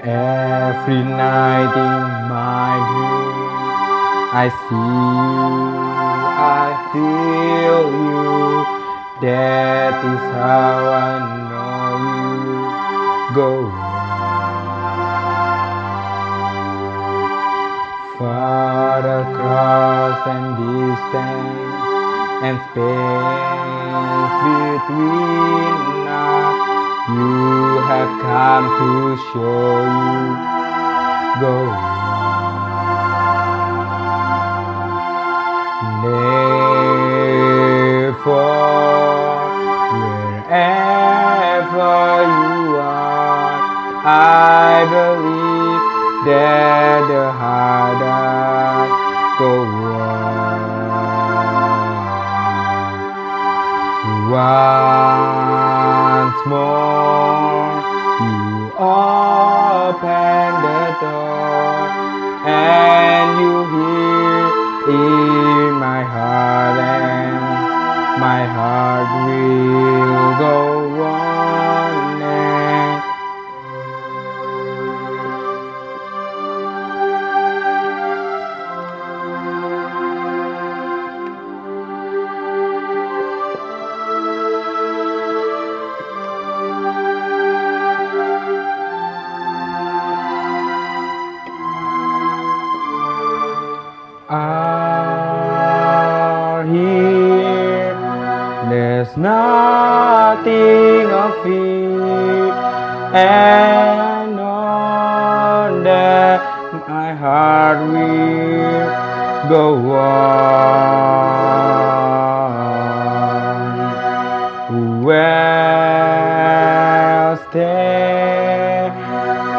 Every night in my dream, I see you, I feel you. That is how I know you go. Far across and distance and space between you have come to show you go on. Therefore, wherever you are, I believe that the heart does go on. Once more, you open the door, and you hear in my heart, and my heart will are here. There's nothing of fear, and on that my heart will go on. Well, stay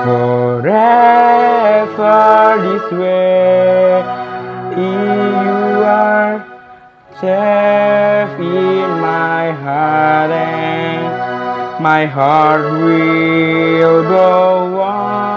forever this way you are safe in my heart and my heart will go on.